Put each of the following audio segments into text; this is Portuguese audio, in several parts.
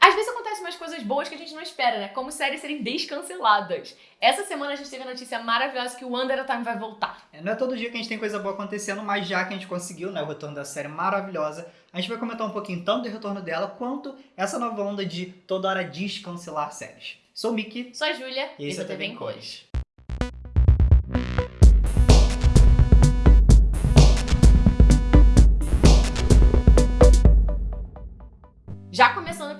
Às vezes acontecem umas coisas boas que a gente não espera, né? Como séries serem descanceladas. Essa semana a gente teve a notícia maravilhosa que o Under Time vai voltar. É, não é todo dia que a gente tem coisa boa acontecendo, mas já que a gente conseguiu, né, o retorno da série maravilhosa, a gente vai comentar um pouquinho tanto do retorno dela, quanto essa nova onda de toda hora descancelar séries. Sou o Mickey. Sou a Júlia. E esse é o TV em Cores.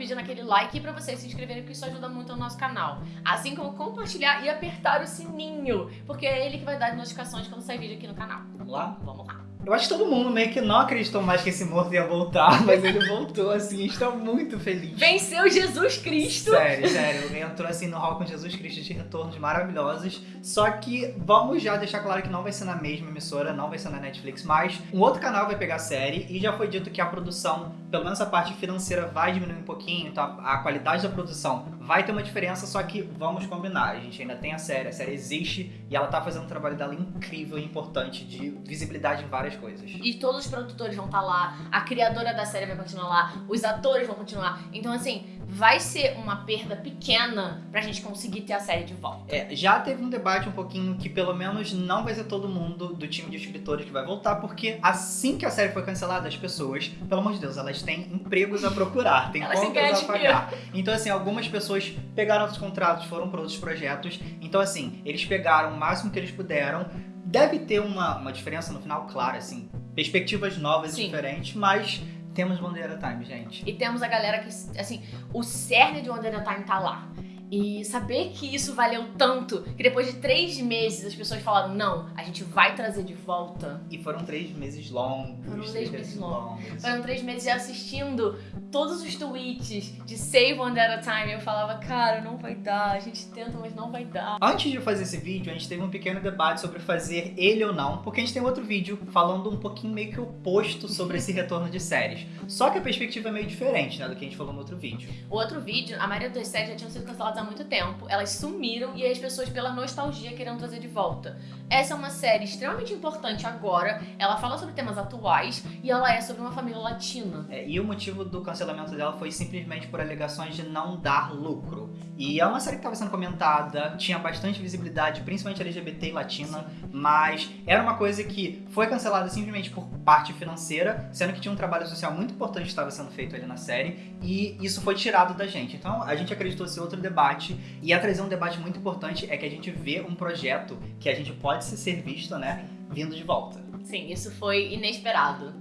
Pedindo aquele like para vocês se inscreverem, porque isso ajuda muito no nosso canal. Assim como compartilhar e apertar o sininho, porque é ele que vai dar notificações quando sair vídeo aqui no canal. Vamos lá? Vamos lá. Eu acho que todo mundo meio que não acreditou mais que esse morto ia voltar, mas ele voltou, assim, está muito feliz. Venceu Jesus Cristo! Sério, sério, ele entrou assim no hall com Jesus Cristo de retornos maravilhosos. Só que vamos já deixar claro que não vai ser na mesma emissora, não vai ser na Netflix, mas um outro canal vai pegar a série e já foi dito que a produção, pelo menos a parte financeira, vai diminuir um pouquinho, então a qualidade da produção vai ter uma diferença, só que vamos combinar, a gente ainda tem a série, a série existe e ela tá fazendo um trabalho dela incrível e importante de visibilidade em várias coisas. E todos os produtores vão estar lá, a criadora da série vai continuar lá, os atores vão continuar. Então, assim, vai ser uma perda pequena pra gente conseguir ter a série de volta. É, já teve um debate um pouquinho que pelo menos não vai ser todo mundo do time de escritores que vai voltar, porque assim que a série foi cancelada, as pessoas, pelo amor de Deus, elas têm empregos a procurar, têm Elas contas a pagar. Então, assim, algumas pessoas pegaram outros contratos, foram para outros projetos. Então, assim, eles pegaram o máximo que eles puderam. Deve ter uma, uma diferença no final, claro, assim, perspectivas novas e Sim. diferentes, mas temos Bandeira Time, gente. E temos a galera que, assim, o cerne de Wonder Time tá lá. E saber que isso valeu tanto, que depois de três meses as pessoas falaram, não, a gente vai trazer de volta. E foram três meses longos. Foram três meses longos. Foram três meses assistindo todos os tweets de Save One at a Time. Eu falava, cara, não vai dar, a gente tenta, mas não vai dar. Antes de fazer esse vídeo, a gente teve um pequeno debate sobre fazer ele ou não, porque a gente tem outro vídeo falando um pouquinho meio que oposto sobre esse retorno de séries. Só que a perspectiva é meio diferente, né, do que a gente falou no outro vídeo. O outro vídeo, a maioria das séries já tinham sido canceladas há muito tempo. Elas sumiram e as pessoas, pela nostalgia, queriam trazer de volta. Essa é uma série extremamente importante agora. Ela fala sobre temas atuais e ela é sobre uma família latina. É, e o motivo do cancelamento dela foi simplesmente por alegações de não dar lucro. E é uma série que estava sendo comentada, tinha bastante visibilidade, principalmente LGBT e latina, mas era uma coisa que foi cancelada simplesmente por parte financeira, sendo que tinha um trabalho social muito importante que estava sendo feito ali na série, e isso foi tirado da gente. Então a gente acreditou ser outro debate, e a trazer um debate muito importante é que a gente vê um projeto que a gente pode ser visto, né, vindo de volta. Sim, isso foi inesperado.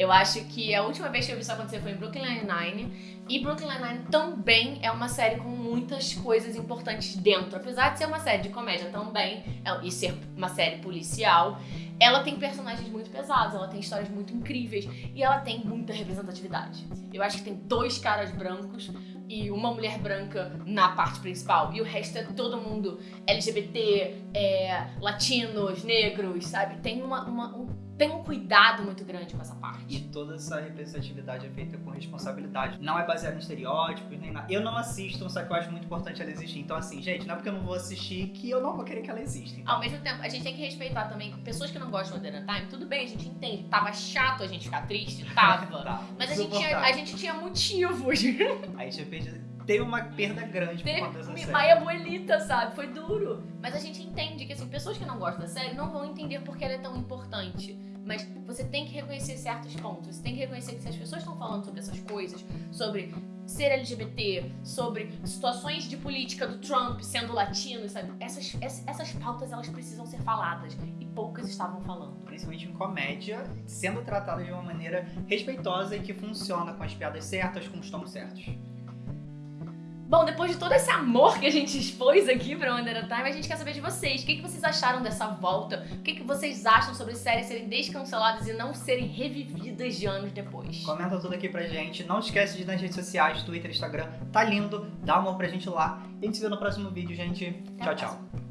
Eu acho que a última vez que eu vi isso acontecer foi em Brooklyn Nine-Nine. E Brooklyn Nine-Nine também é uma série com muitas coisas importantes dentro. Apesar de ser uma série de comédia também, é- e ser uma série policial, ela tem personagens muito pesados, ela tem histórias muito incríveis e ela tem muita representatividade. Eu acho que tem dois caras brancos e uma mulher branca na parte principal. E o resto é todo mundo LGBT, é, latinos, negros, sabe? Tem, uma, uma- um, tem um cuidado muito grande com essa E parte. toda essa representatividade é feita com responsabilidade. Não é baseada em estereótipos, nem nada. Eu não assisto, só que eu acho muito importante ela existir. Então, assim, gente, não é porque eu não vou assistir que eu não vou querer que ela exista. Então, Ao mesmo tempo, a gente tem que respeitar também pessoas que não gostam de Modern Time. Tudo bem, a gente entende. Tava chato a gente ficar triste? Tava. tá, Mas a gente, tinha, a gente tinha motivos. Aí tinha perdido. Teve uma perda grande por conta dessa Teve série. Maia Abuelita, sabe? Foi duro. Mas a gente entende que, assim, pessoas que não gostam da série não vão entender porque ela é tão importante. Mas você tem que reconhecer certos pontos. Você tem que reconhecer que se as pessoas estão falando sobre essas coisas, sobre ser LGBT, sobre situações de política do Trump sendo latino, sabe? Essas, ess- essas pautas, elas precisam ser faladas. E poucas estavam falando. Principalmente em comédia, sendo tratada de uma maneira respeitosa e que funciona com as piadas certas, com os tons certos. Bom, depois de todo esse amor que a gente expôs aqui pra a Time, a gente quer saber de vocês. O que, que vocês acharam dessa volta? O que, que vocês acham sobre séries serem descanceladas e não serem revividas de anos depois? Comenta tudo aqui pra gente. Não esquece de ir nas redes sociais, Twitter, Instagram. Tá lindo. Dá amor pra gente lá. E a gente se vê no próximo vídeo, gente. Até tchau, tchau.